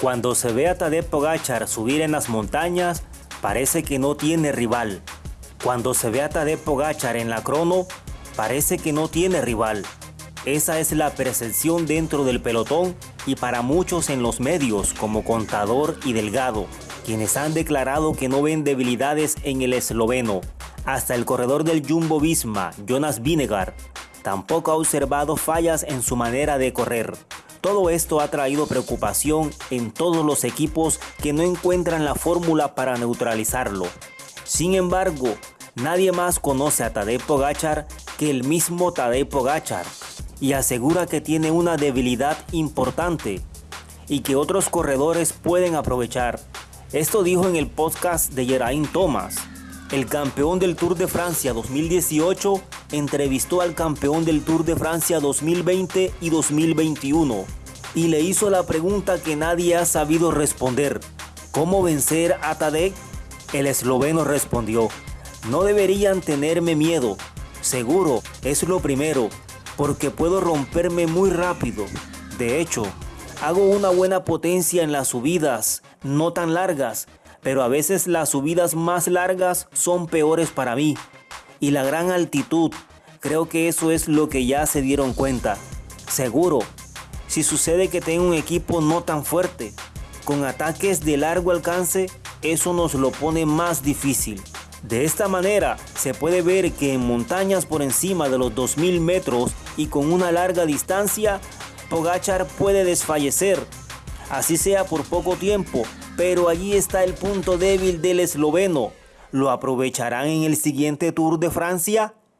Cuando se ve a Tadej Pogachar subir en las montañas, parece que no tiene rival. Cuando se ve a Tadej Pogachar en la crono, parece que no tiene rival. Esa es la percepción dentro del pelotón y para muchos en los medios como Contador y Delgado, quienes han declarado que no ven debilidades en el esloveno. Hasta el corredor del Jumbo Visma, Jonas Vinegar, tampoco ha observado fallas en su manera de correr. Todo esto ha traído preocupación en todos los equipos que no encuentran la fórmula para neutralizarlo. Sin embargo, nadie más conoce a Tadej Pogachar que el mismo Tadej Pogachar y asegura que tiene una debilidad importante y que otros corredores pueden aprovechar. Esto dijo en el podcast de Geraint Thomas. El campeón del Tour de Francia 2018 entrevistó al campeón del Tour de Francia 2020 y 2021 y le hizo la pregunta que nadie ha sabido responder. ¿Cómo vencer a Tadej? El esloveno respondió, no deberían tenerme miedo. Seguro, es lo primero, porque puedo romperme muy rápido. De hecho, hago una buena potencia en las subidas, no tan largas, pero a veces las subidas más largas son peores para mí. Y la gran altitud, creo que eso es lo que ya se dieron cuenta. Seguro, si sucede que tengo un equipo no tan fuerte, con ataques de largo alcance, eso nos lo pone más difícil. De esta manera se puede ver que en montañas por encima de los 2000 metros y con una larga distancia, Pogachar puede desfallecer, así sea por poco tiempo, pero allí está el punto débil del esloveno. ¿Lo aprovecharán en el siguiente Tour de Francia?